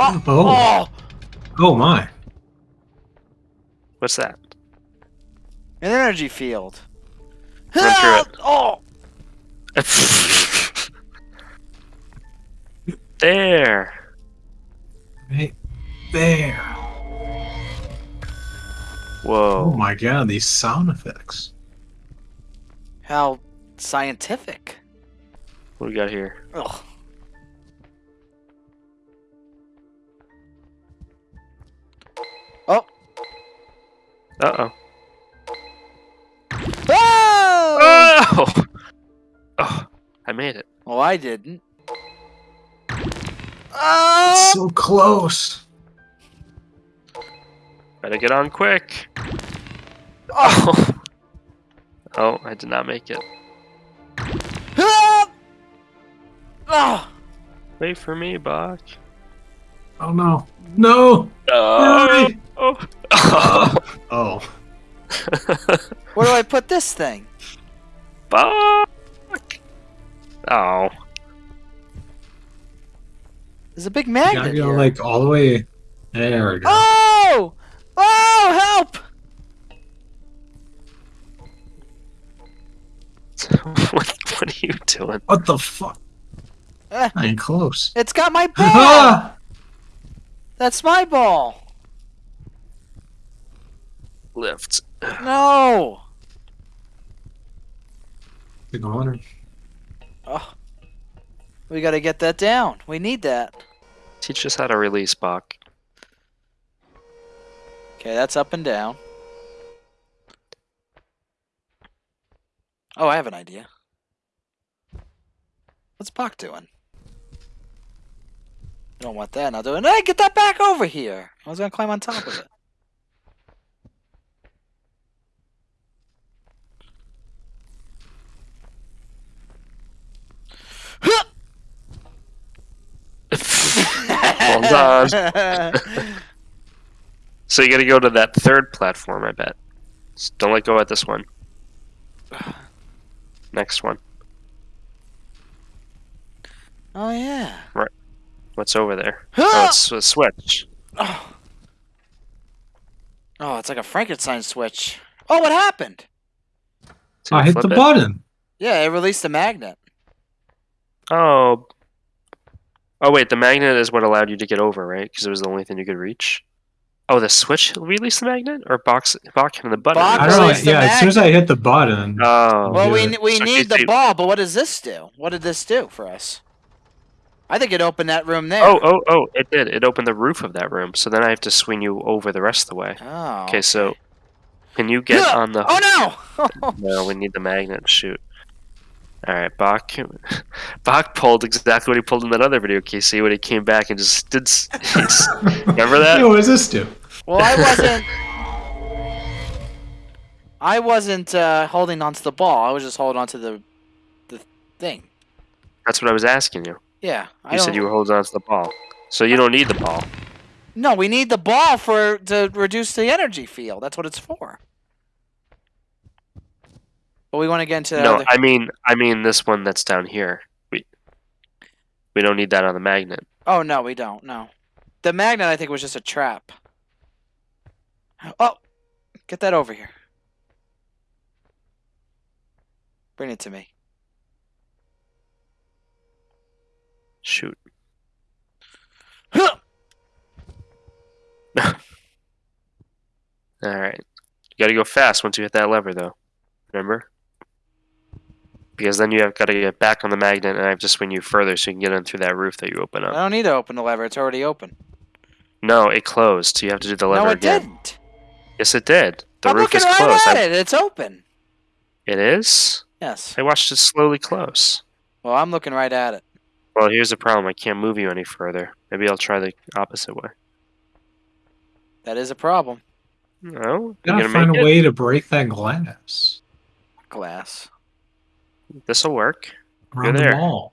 Oh, Oh. oh, Oh my. What's that? an energy field. Run through it. Oh, there. Right there. Whoa. Oh my god, these sound effects. how scientific. What do we got here? Ugh. Uh oh. Oh! Oh! Oh, I made it. Well, I didn't. Oh! So close. Better get on quick. Oh! Oh, I did not make it. Ah! Oh! Wait for me, Bach. Oh no. No! Oh! Hurry! Where do I put this thing? Bach! Oh. There's a big magnet. You magnet gotta go here. like all the way. There we go. Oh! Oh, help! what, what are you doing? What the fuck? Eh, I ain't close. it's got my ball! That's my ball! Lift. No! Good morning. Oh. We gotta get that down. We need that. Teach us how to release Bach. Okay, that's up and down. Oh, I have an idea. What's Bach doing? I don't want that. Now doing. Hey, get that back over here! I was gonna climb on top of it. Oh, Hold on. So you gotta go to that third platform, I bet. Just don't let go at this one. Next one. oh yeah. Right. What's over there? Oh, it's a switch. Oh. oh, it's like a Frankenstein switch. Oh, what happened? So I hit the it. button. Yeah, it released the magnet. Oh. Oh wait, the magnet is what allowed you to get over, right? Because it was the only thing you could reach. Oh, the switch released the magnet, or box box hitting the button. Bach I don't know. the Yeah, as soon as I hit the button. Oh. Well, we Yeah. we So need the ball, but what does this do? What did this do for us? I think it opened that room there. Oh, oh, oh! It did. It opened the roof of that room. So then I have to swing you over the rest of the way. Oh. Okay, so can you get Huh! on the? Oh no! No, we need the magnet. Shoot. All right, Bach. Bach pulled exactly what he pulled in that other video, Casey, when he came back and just did. s- Remember that? Hey, what does this do? well, I wasn't. I wasn't uh, holding onto the ball. I was just holding onto the the thing. That's what I was asking you. Yeah. I You said don't- you were holding on to the ball, so you don't need the ball. No, we need the ball for to reduce the energy field. That's what it's for. But we want to get into the no, other- I mean, I mean this one that's down here. We we don't need that on the magnet. Oh no, we don't. No, the magnet I think was just a trap. Oh, get that over here. Bring it to me. Shoot. Huh! All right. You got to go fast once you hit that lever, though. Remember? Because then you have got to get back on the magnet, and I have to swing you further so you can get in through that roof that you open up. I don't need to open the lever. It's already open. No, it closed. So you have to do the lever no, it again. didn't. Yes, it did. The I'm roof looking is right closed. at I- it. It's open. It is. Yes. I watched it slowly close. Well, I'm looking right at it. Well, here's the problem. I can't move you any further. Maybe I'll try the opposite way. That is a problem. No, you Gotta gonna find a it. way to break that glass Glass. This will work. around there. the wall.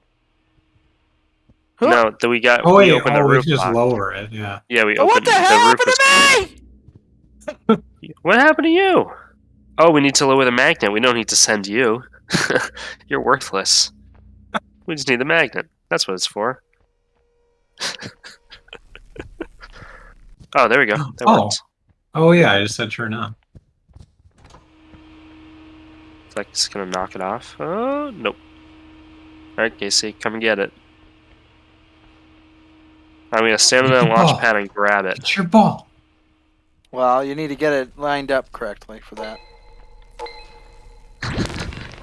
Huh? No, that we got. Oh we wait, opened the oh, we roof. can just lock. lower it. Yeah. Yeah, we But opened what the hell roof happened to me? What happened to you? Oh, we need to lower the magnet. We don't need to send you. You're worthless. We just need the magnet. That's what it's for. Oh, there we go. That Oh. worked. Oh yeah, I just said turn on. It's like it's gonna knock it off. Oh nope. Alright, Casey, come and get it. I'm gonna stand on that launch Oh. pad and grab it. It's your ball. Well, you need to get it lined up correctly for that.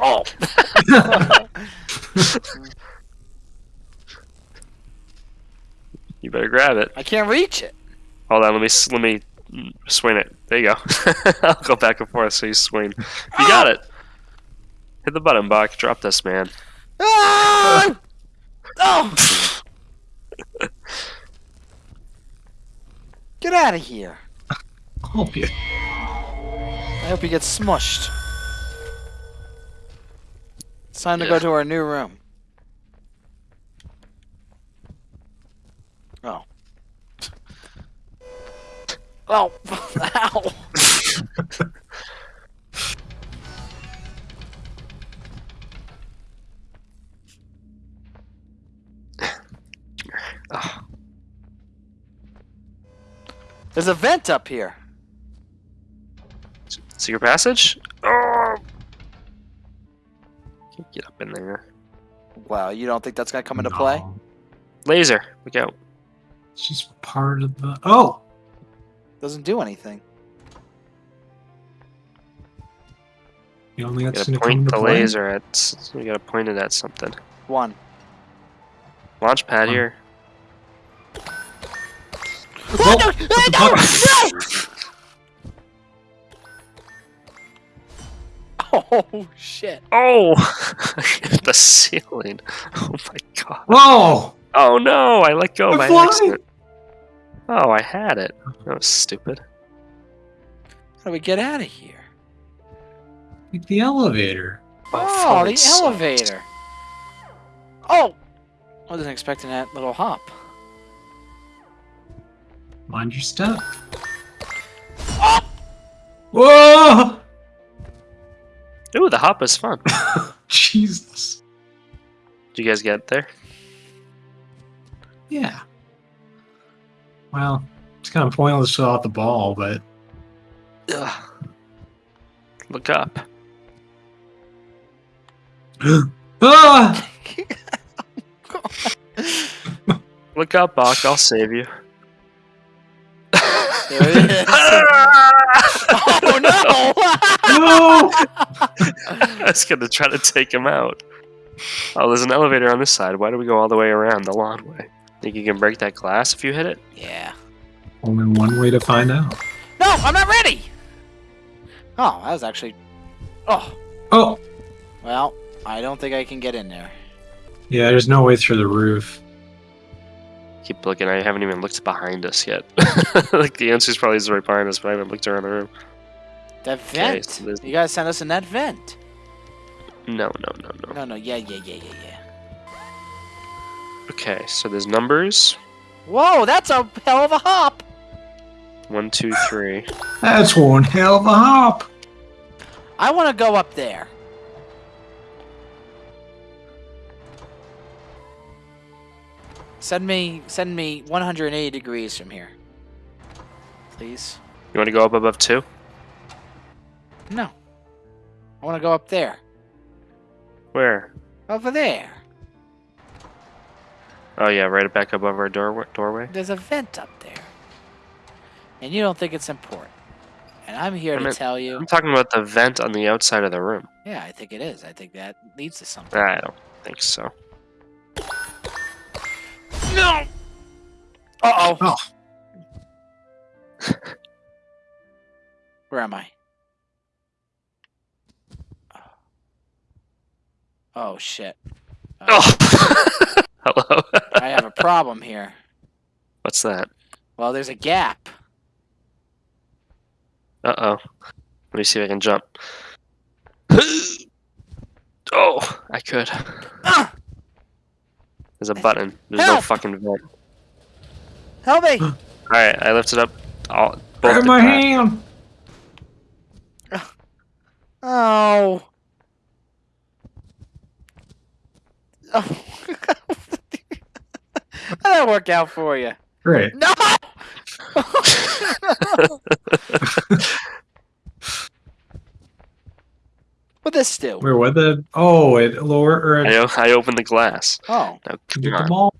Oh. You better grab it. I can't reach it. Hold on, let me let me swing it. There you go. I'll go back and forth so you swing. You got it. Hit the button, Buck. Drop this, man. Ah! Oh! Get out of here. I Oh yeah. I hope you get smushed. It's time to go to our new room. Oh. Oh. Ow. There's a vent up here. secret passage? Oh. Can't Get up in there. Wow, you don't think that's gonna come into play? Laser. Look out. It's just part of the. Oh. Doesn't do anything. You only got gotta point the play? laser at. s- You gotta point it at something. One. Launch pad One. here. Oh, no! No! no! Oh shit! Oh! the ceiling. Oh my god. Oh! Oh no! I let go I'm by flying. accident. Oh, I had it. That was stupid. How do we get out of here? Like the elevator. Oh, oh falling the sucks. elevator. Oh! I wasn't expecting that little hop. Mind your step. Oh! Whoa! Ooh, the hop is fun. Jesus. Did you guys get there? Yeah. Well, it's kind of pointless without the ball, but Ugh. Look up. ah! Look up, Bach. I'll save you. There it is. oh no! No! I was gonna try to take him out. Oh, there's an elevator on this side. Why do we go all the way around the lawn way? Think you can break that glass if you hit it? yeah. Only one way to find out. No, I'm not ready. Oh, that was actually. Oh, Oh! well, I don't think I can get in there. Yeah, there's no way through the roof. Keep looking. I haven't even looked behind us yet. like the answer's probably is right behind us, but I haven't looked around the room. That vent. so there's- you guys sent us in that vent. No, no, no, no. No, no, yeah, yeah, yeah, yeah, yeah. Okay, so there's numbers. Whoa, that's a hell of a hop. One, two, three. That's one hell of a hop! I want to go up there. Send me, send me 180 degrees from here, please. You want to go up above two? No, I want to go up there, Where? over there. Oh yeah, right back above our door doorway. There's a vent up there, and you don't think it's important. And I'm here I to tell you, I'm talking about the vent on the outside of the room. yeah, I think it is. I think that leads to something. I don't think so. No. Uh oh. Oh. Where am I? Oh shit. Uh, Oh, hello. I have a problem here. What's that? Well, there's a gap. Uh oh. Let me see if I can jump. oh, I could. Ah! There's a button. There's no fucking vent. Help me! All right, I lifted up. All both Grab my that. hand! Oh. Oh. How'd that work out for you? Great. No! what this do? Where what the? Oh, it lower or I, it, o- I opened the glass. Oh. Now, get come the on. ball.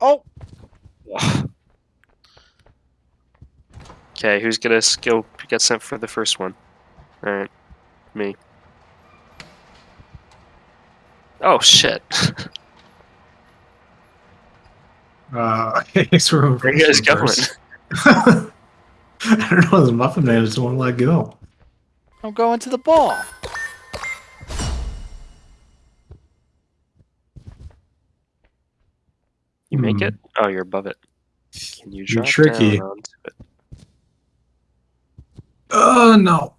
Oh. Okay, who's gonna s- go get sent for the first one? Alright, me. Oh shit. Uh, thanks for Where you guys going? I don't know. This muffin man just won't let go. I'm going to the ball. You make Hmm. it? Oh, you're above it. Can you You're drop tricky. down onto it? Oh no.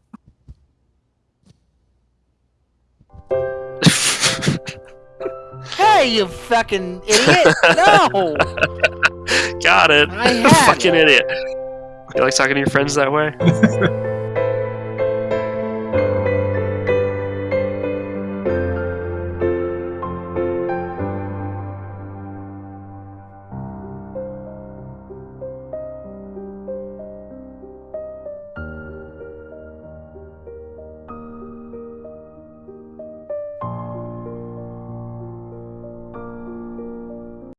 Hey, you fucking idiot! No. Got it. I had Fucking idiot. You like talking to your friends that way?